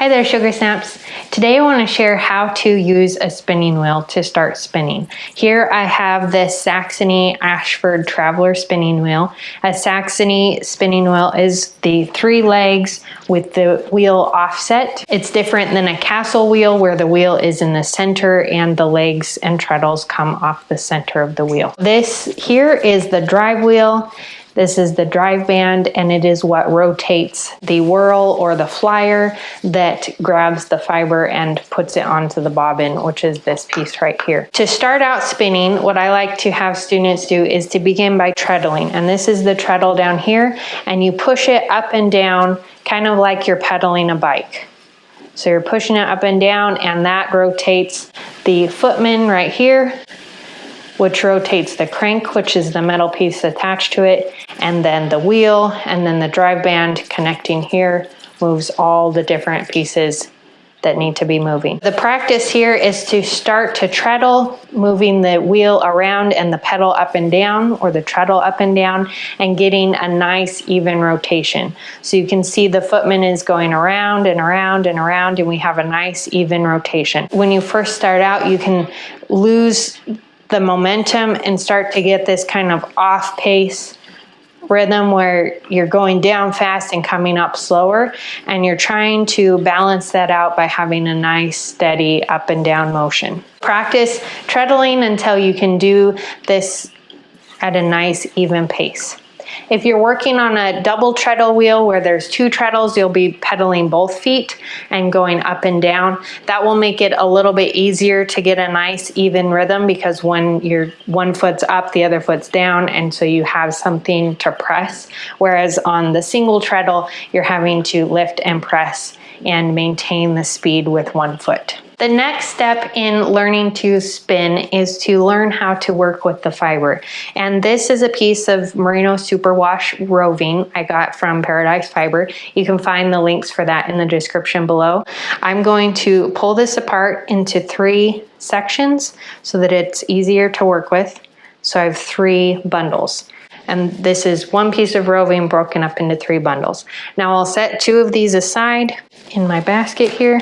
Hi there Sugar Snaps. Today I want to share how to use a spinning wheel to start spinning. Here I have this Saxony Ashford Traveler spinning wheel. A Saxony spinning wheel is the three legs with the wheel offset. It's different than a castle wheel where the wheel is in the center and the legs and treadles come off the center of the wheel. This here is the drive wheel this is the drive band and it is what rotates the whorl or the flyer that grabs the fiber and puts it onto the bobbin, which is this piece right here. To start out spinning, what I like to have students do is to begin by treadling. And this is the treadle down here and you push it up and down kind of like you're pedaling a bike. So you're pushing it up and down and that rotates the footman right here which rotates the crank, which is the metal piece attached to it, and then the wheel, and then the drive band connecting here moves all the different pieces that need to be moving. The practice here is to start to treadle, moving the wheel around and the pedal up and down or the treadle up and down and getting a nice even rotation. So you can see the footman is going around and around and around and we have a nice even rotation. When you first start out, you can lose the momentum and start to get this kind of off pace rhythm where you're going down fast and coming up slower and you're trying to balance that out by having a nice steady up and down motion. Practice treadling until you can do this at a nice even pace. If you're working on a double treadle wheel where there's two treadles, you'll be pedaling both feet and going up and down. That will make it a little bit easier to get a nice even rhythm because when your one foot's up, the other foot's down, and so you have something to press. Whereas on the single treadle, you're having to lift and press and maintain the speed with one foot. The next step in learning to spin is to learn how to work with the fiber. And this is a piece of Merino Superwash roving I got from Paradise Fiber. You can find the links for that in the description below. I'm going to pull this apart into three sections so that it's easier to work with. So I have three bundles and this is one piece of roving broken up into three bundles. Now I'll set two of these aside in my basket here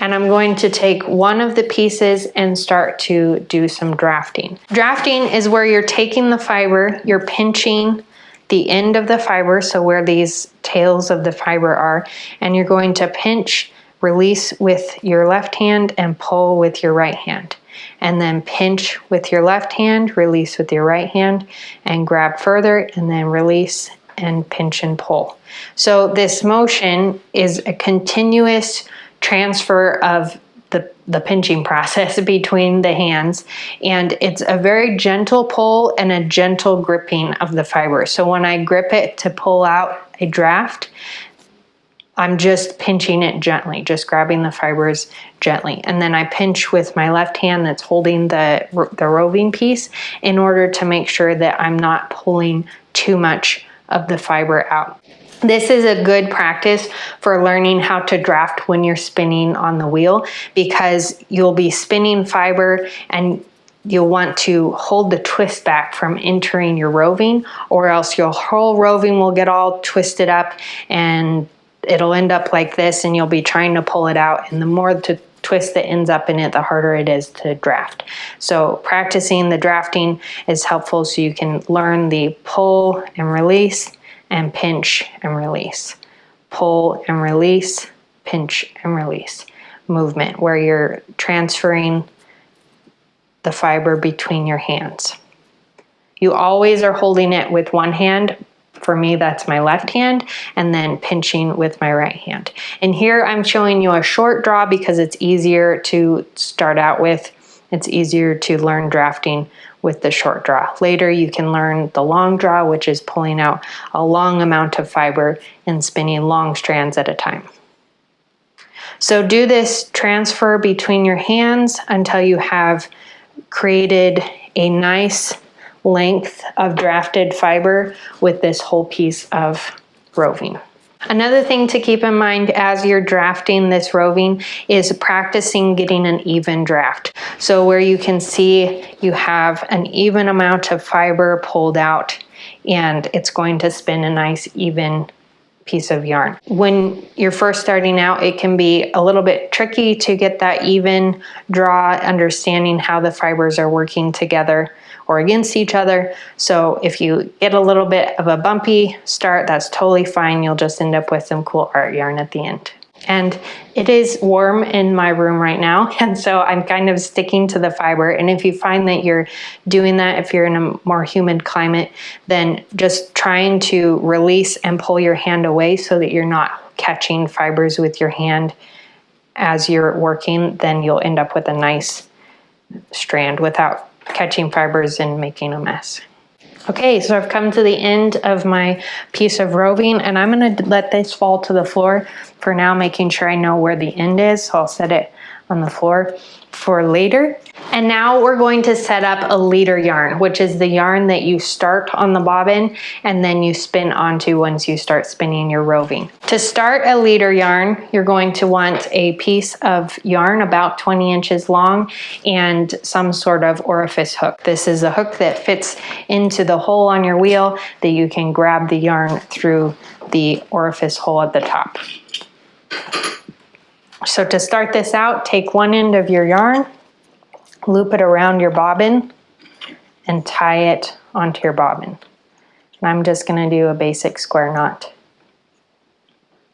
and I'm going to take one of the pieces and start to do some drafting. Drafting is where you're taking the fiber, you're pinching the end of the fiber, so where these tails of the fiber are, and you're going to pinch, release with your left hand and pull with your right hand. And then pinch with your left hand, release with your right hand, and grab further, and then release and pinch and pull. So this motion is a continuous transfer of the, the pinching process between the hands and it's a very gentle pull and a gentle gripping of the fiber. So when I grip it to pull out a draft, I'm just pinching it gently, just grabbing the fibers gently. And then I pinch with my left hand that's holding the, the roving piece in order to make sure that I'm not pulling too much of the fiber out. This is a good practice for learning how to draft when you're spinning on the wheel because you'll be spinning fiber and you'll want to hold the twist back from entering your roving or else your whole roving will get all twisted up and it'll end up like this and you'll be trying to pull it out and the more to twist that ends up in it, the harder it is to draft. So practicing the drafting is helpful so you can learn the pull and release and pinch and release. Pull and release, pinch and release movement where you're transferring the fiber between your hands. You always are holding it with one hand. For me, that's my left hand, and then pinching with my right hand. And here I'm showing you a short draw because it's easier to start out with. It's easier to learn drafting with the short draw. Later you can learn the long draw, which is pulling out a long amount of fiber and spinning long strands at a time. So do this transfer between your hands until you have created a nice length of drafted fiber with this whole piece of roving. Another thing to keep in mind as you're drafting this roving is practicing getting an even draft. So where you can see you have an even amount of fiber pulled out and it's going to spin a nice even piece of yarn. When you're first starting out, it can be a little bit tricky to get that even draw, understanding how the fibers are working together or against each other. So if you get a little bit of a bumpy start, that's totally fine. You'll just end up with some cool art yarn at the end. And it is warm in my room right now. And so I'm kind of sticking to the fiber. And if you find that you're doing that, if you're in a more humid climate, then just trying to release and pull your hand away so that you're not catching fibers with your hand as you're working, then you'll end up with a nice strand without catching fibers and making a mess. Okay, so I've come to the end of my piece of roving and I'm gonna let this fall to the floor for now, making sure I know where the end is. So I'll set it on the floor for later. And now we're going to set up a leader yarn, which is the yarn that you start on the bobbin and then you spin onto once you start spinning your roving. To start a leader yarn, you're going to want a piece of yarn about 20 inches long and some sort of orifice hook. This is a hook that fits into the hole on your wheel that you can grab the yarn through the orifice hole at the top. So to start this out, take one end of your yarn, loop it around your bobbin, and tie it onto your bobbin. And I'm just gonna do a basic square knot.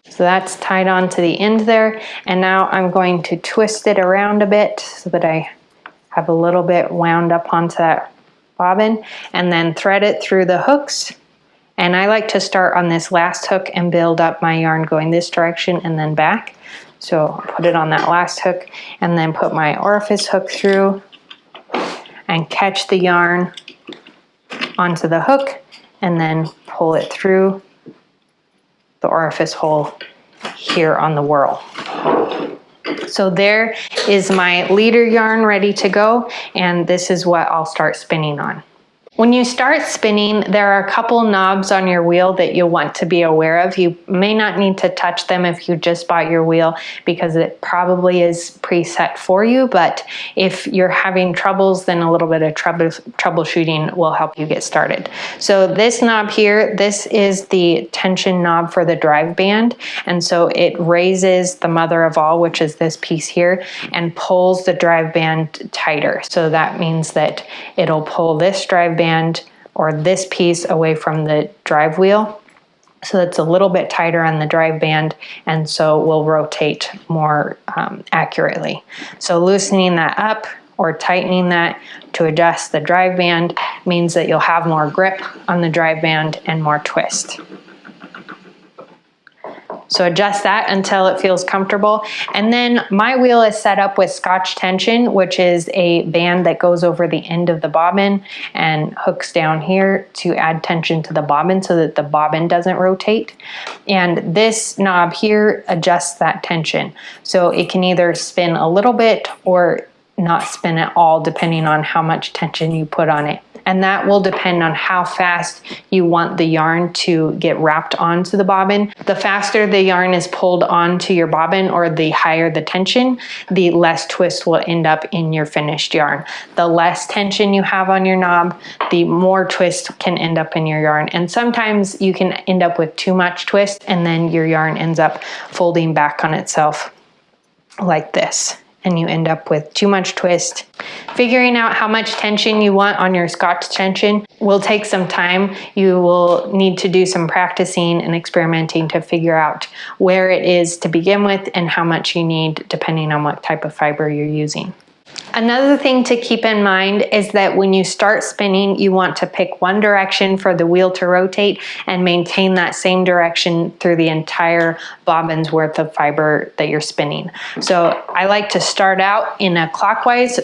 So that's tied on to the end there. And now I'm going to twist it around a bit so that I have a little bit wound up onto that bobbin and then thread it through the hooks. And I like to start on this last hook and build up my yarn going this direction and then back. So put it on that last hook and then put my orifice hook through and catch the yarn onto the hook and then pull it through the orifice hole here on the whorl. So there is my leader yarn ready to go and this is what I'll start spinning on. When you start spinning, there are a couple knobs on your wheel that you'll want to be aware of. You may not need to touch them if you just bought your wheel because it probably is preset for you, but if you're having troubles, then a little bit of trouble, troubleshooting will help you get started. So this knob here, this is the tension knob for the drive band, and so it raises the mother of all, which is this piece here, and pulls the drive band tighter. So that means that it'll pull this drive band or this piece away from the drive wheel. So it's a little bit tighter on the drive band and so will rotate more um, accurately. So loosening that up or tightening that to adjust the drive band means that you'll have more grip on the drive band and more twist. So adjust that until it feels comfortable. And then my wheel is set up with scotch tension, which is a band that goes over the end of the bobbin and hooks down here to add tension to the bobbin so that the bobbin doesn't rotate. And this knob here adjusts that tension. So it can either spin a little bit or not spin at all depending on how much tension you put on it and that will depend on how fast you want the yarn to get wrapped onto the bobbin. The faster the yarn is pulled onto your bobbin or the higher the tension, the less twist will end up in your finished yarn. The less tension you have on your knob, the more twist can end up in your yarn. And sometimes you can end up with too much twist and then your yarn ends up folding back on itself like this and you end up with too much twist. Figuring out how much tension you want on your scotch tension will take some time. You will need to do some practicing and experimenting to figure out where it is to begin with and how much you need depending on what type of fiber you're using. Another thing to keep in mind is that when you start spinning, you want to pick one direction for the wheel to rotate and maintain that same direction through the entire bobbin's worth of fiber that you're spinning. So I like to start out in a clockwise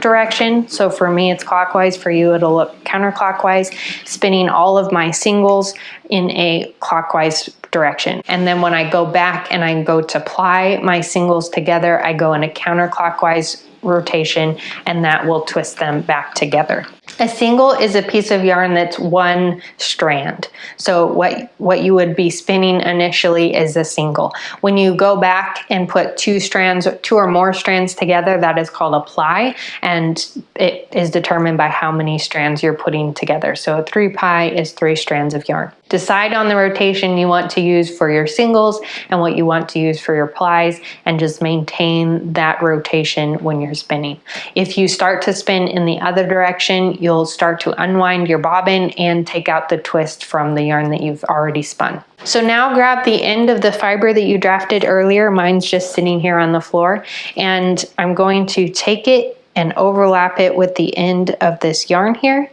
direction. So for me, it's clockwise. For you, it'll look counterclockwise, spinning all of my singles in a clockwise direction. And then when I go back and I go to ply my singles together, I go in a counterclockwise rotation and that will twist them back together. A single is a piece of yarn that's one strand. So what, what you would be spinning initially is a single. When you go back and put two strands, two or more strands together, that is called a ply, and it is determined by how many strands you're putting together. So a three ply is three strands of yarn. Decide on the rotation you want to use for your singles and what you want to use for your plies and just maintain that rotation when you're spinning. If you start to spin in the other direction, you'll start to unwind your bobbin and take out the twist from the yarn that you've already spun. So now grab the end of the fiber that you drafted earlier. Mine's just sitting here on the floor and I'm going to take it and overlap it with the end of this yarn here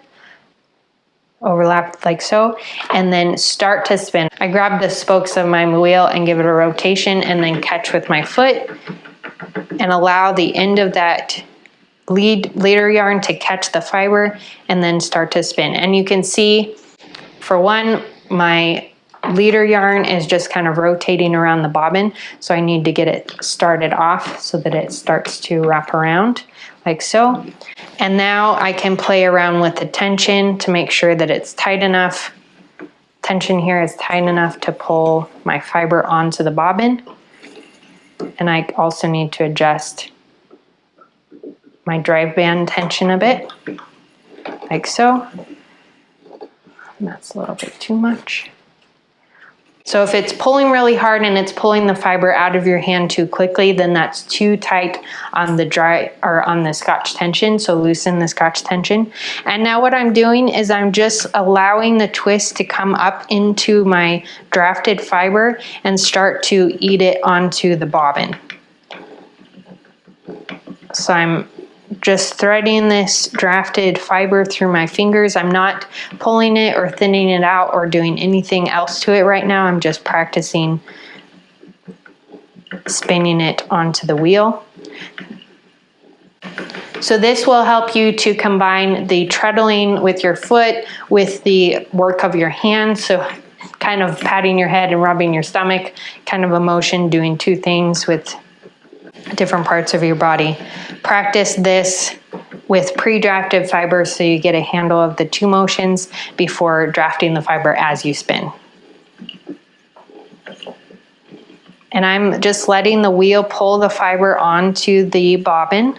overlap like so, and then start to spin. I grab the spokes of my wheel and give it a rotation and then catch with my foot and allow the end of that lead leader yarn to catch the fiber and then start to spin. And you can see for one, my leader yarn is just kind of rotating around the bobbin. So I need to get it started off so that it starts to wrap around like so. And now I can play around with the tension to make sure that it's tight enough. Tension here is tight enough to pull my fiber onto the bobbin. And I also need to adjust my drive band tension a bit, like so. And that's a little bit too much. So if it's pulling really hard and it's pulling the fiber out of your hand too quickly, then that's too tight on the dry or on the scotch tension. So loosen the scotch tension. And now what I'm doing is I'm just allowing the twist to come up into my drafted fiber and start to eat it onto the bobbin. So I'm just threading this drafted fiber through my fingers. I'm not pulling it or thinning it out or doing anything else to it right now. I'm just practicing spinning it onto the wheel. So this will help you to combine the treadling with your foot with the work of your hands. So kind of patting your head and rubbing your stomach, kind of a motion doing two things with different parts of your body. Practice this with pre-drafted fibers so you get a handle of the two motions before drafting the fiber as you spin. And I'm just letting the wheel pull the fiber onto the bobbin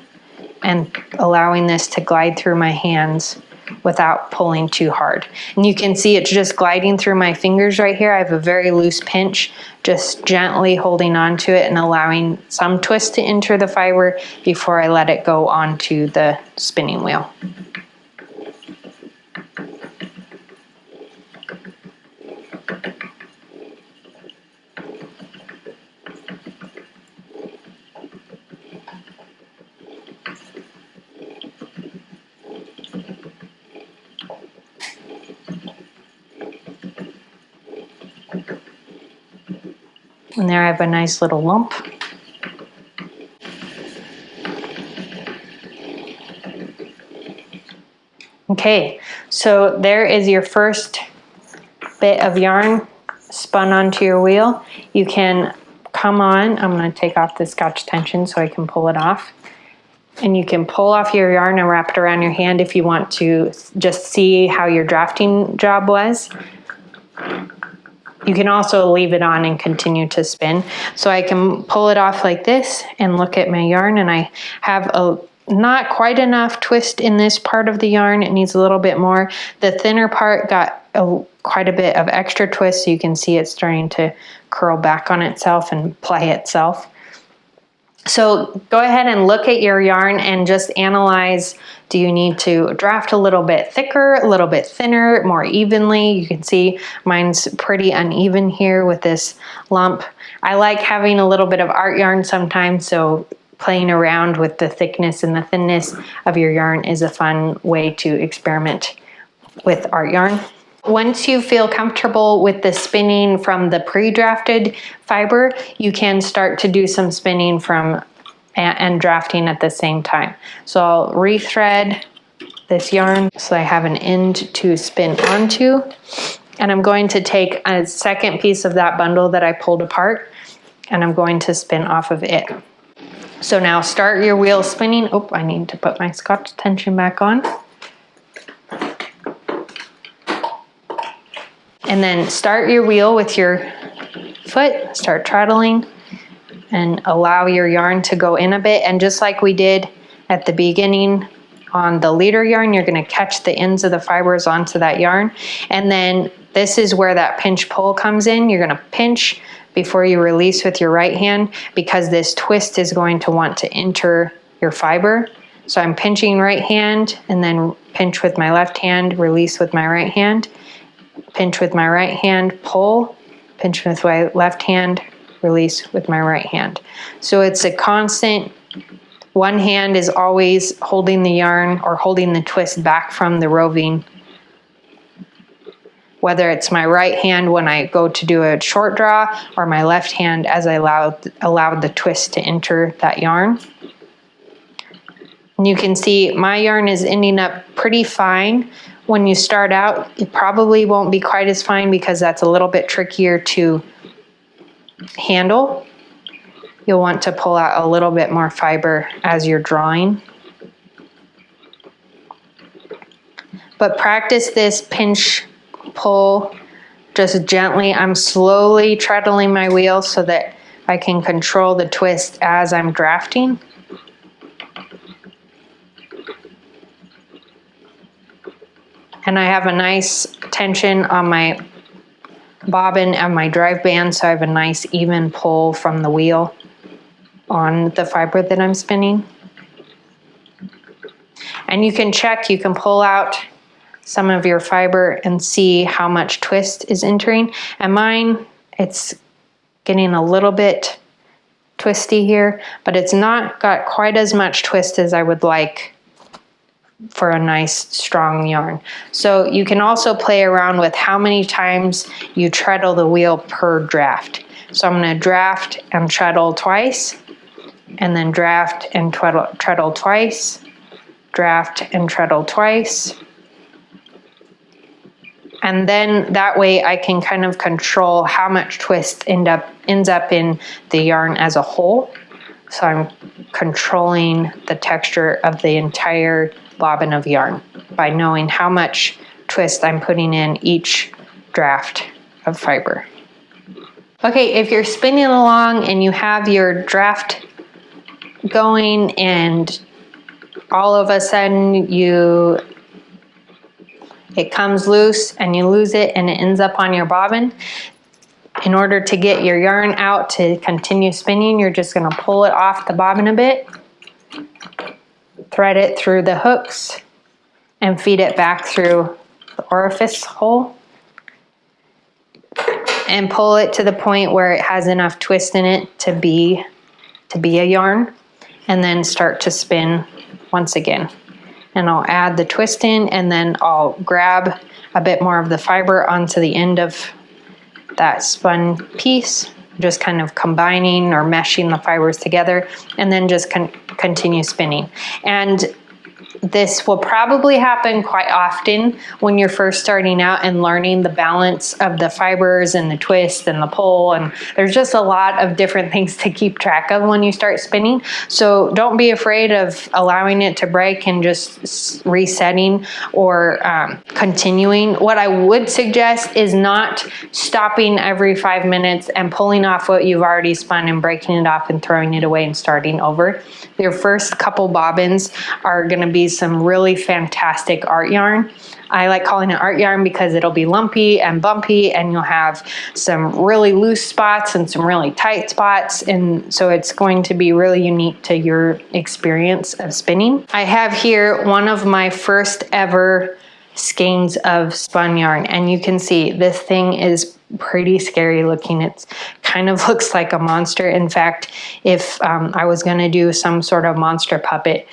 and allowing this to glide through my hands without pulling too hard. And you can see it's just gliding through my fingers right here. I have a very loose pinch, just gently holding onto it and allowing some twist to enter the fiber before I let it go onto the spinning wheel. Have a nice little lump. Okay, so there is your first bit of yarn spun onto your wheel. You can come on, I'm gonna take off the scotch tension so I can pull it off. And you can pull off your yarn and wrap it around your hand if you want to just see how your drafting job was. You can also leave it on and continue to spin. So I can pull it off like this and look at my yarn and I have a not quite enough twist in this part of the yarn. It needs a little bit more. The thinner part got a, quite a bit of extra twist so you can see it starting to curl back on itself and play itself. So go ahead and look at your yarn and just analyze, do you need to draft a little bit thicker, a little bit thinner, more evenly? You can see mine's pretty uneven here with this lump. I like having a little bit of art yarn sometimes, so playing around with the thickness and the thinness of your yarn is a fun way to experiment with art yarn. Once you feel comfortable with the spinning from the pre-drafted fiber, you can start to do some spinning from and drafting at the same time. So I'll rethread this yarn so I have an end to spin onto. And I'm going to take a second piece of that bundle that I pulled apart and I'm going to spin off of it. So now start your wheel spinning. Oh, I need to put my scotch tension back on. And then start your wheel with your foot, start treadling and allow your yarn to go in a bit. And just like we did at the beginning on the leader yarn, you're gonna catch the ends of the fibers onto that yarn. And then this is where that pinch pull comes in. You're gonna pinch before you release with your right hand because this twist is going to want to enter your fiber. So I'm pinching right hand and then pinch with my left hand, release with my right hand, pinch with my right hand, pull, pinch with my left hand, release with my right hand. So it's a constant, one hand is always holding the yarn or holding the twist back from the roving. Whether it's my right hand when I go to do a short draw or my left hand as I allowed, allowed the twist to enter that yarn. And you can see my yarn is ending up pretty fine. When you start out, it probably won't be quite as fine because that's a little bit trickier to handle, you'll want to pull out a little bit more fiber as you're drawing. But practice this pinch pull just gently. I'm slowly treadling my wheel so that I can control the twist as I'm drafting. And I have a nice tension on my bobbin and my drive band so I have a nice even pull from the wheel on the fiber that I'm spinning. And you can check, you can pull out some of your fiber and see how much twist is entering. And mine, it's getting a little bit twisty here, but it's not got quite as much twist as I would like for a nice strong yarn. So you can also play around with how many times you treadle the wheel per draft. So I'm gonna draft and treadle twice, and then draft and treadle, treadle twice, draft and treadle twice. And then that way I can kind of control how much twist end up, ends up in the yarn as a whole. So I'm controlling the texture of the entire bobbin of yarn by knowing how much twist I'm putting in each draft of fiber. Okay, if you're spinning along and you have your draft going and all of a sudden you it comes loose and you lose it and it ends up on your bobbin in order to get your yarn out to continue spinning you're just going to pull it off the bobbin a bit thread it through the hooks and feed it back through the orifice hole and pull it to the point where it has enough twist in it to be to be a yarn and then start to spin once again. And I'll add the twist in and then I'll grab a bit more of the fiber onto the end of that spun piece just kind of combining or meshing the fibers together and then just con continue spinning. And this will probably happen quite often when you're first starting out and learning the balance of the fibers and the twist and the pull and there's just a lot of different things to keep track of when you start spinning. So don't be afraid of allowing it to break and just resetting or um, continuing. What I would suggest is not stopping every five minutes and pulling off what you've already spun and breaking it off and throwing it away and starting over. Your first couple bobbins are going to be some really fantastic art yarn. I like calling it art yarn because it'll be lumpy and bumpy and you'll have some really loose spots and some really tight spots. And so it's going to be really unique to your experience of spinning. I have here one of my first ever skeins of spun yarn and you can see this thing is pretty scary looking. It kind of looks like a monster. In fact, if um, I was gonna do some sort of monster puppet,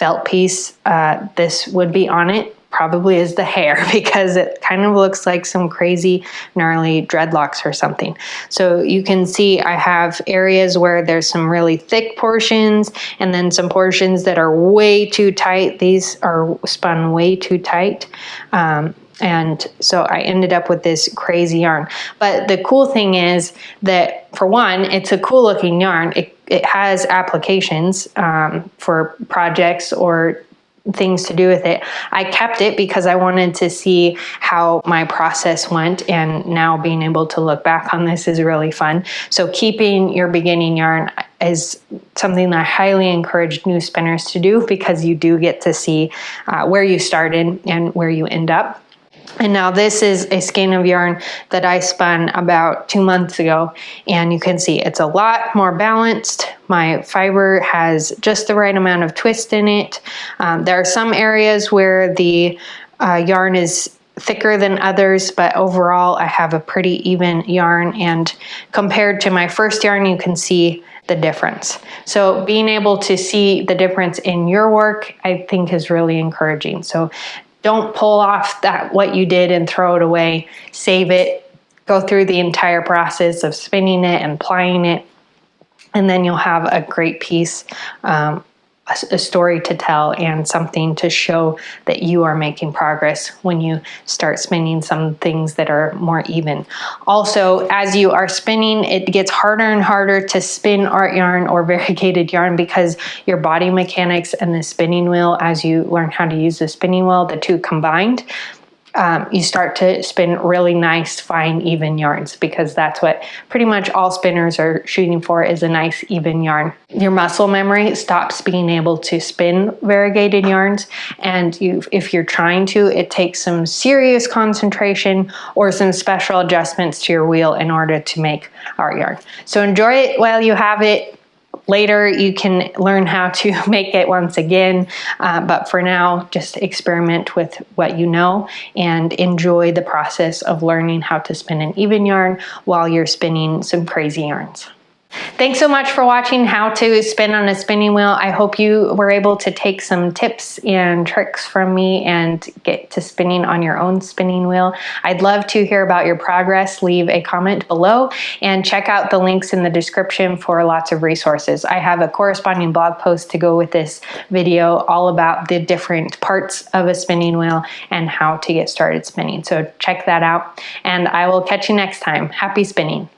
felt piece, uh, this would be on it probably is the hair because it kind of looks like some crazy gnarly dreadlocks or something. So you can see I have areas where there's some really thick portions and then some portions that are way too tight. These are spun way too tight. Um, And so I ended up with this crazy yarn. But the cool thing is that for one, it's a cool looking yarn. It, it has applications um, for projects or things to do with it. I kept it because I wanted to see how my process went and now being able to look back on this is really fun. So keeping your beginning yarn is something that I highly encourage new spinners to do because you do get to see uh, where you started and where you end up. And now this is a skein of yarn that I spun about two months ago. And you can see it's a lot more balanced. My fiber has just the right amount of twist in it. Um, there are some areas where the uh, yarn is thicker than others, but overall I have a pretty even yarn. And compared to my first yarn, you can see the difference. So being able to see the difference in your work, I think is really encouraging. So don't pull off that what you did and throw it away. Save it. Go through the entire process of spinning it and plying it, and then you'll have a great piece um, a, story to tell and something to show that you are making progress when you start spinning some things that are more even. Also, as you are spinning, it gets harder and harder to spin art yarn or variegated yarn because your body mechanics and the spinning wheel, as you learn how to use the spinning wheel, the two combined, um, you start to spin really nice, fine, even yarns because that's what pretty much all spinners are shooting for is a nice, even yarn. Your muscle memory stops being able to spin variegated yarns and you, if you're trying to, it takes some serious concentration or some special adjustments to your wheel in order to make art yarn. So enjoy it while you have it Later, you can learn how to make it once again, uh, but for now, just experiment with what you know and enjoy the process of learning how to spin an even yarn while you're spinning some crazy yarns. Thanks so much for watching how to spin on a spinning wheel. I hope you were able to take some tips and tricks from me and get to spinning on your own spinning wheel. I'd love to hear about your progress. Leave a comment below and check out the links in the description for lots of resources. I have a corresponding blog post to go with this video all about the different parts of a spinning wheel and how to get started spinning. So check that out and I will catch you next time. Happy spinning.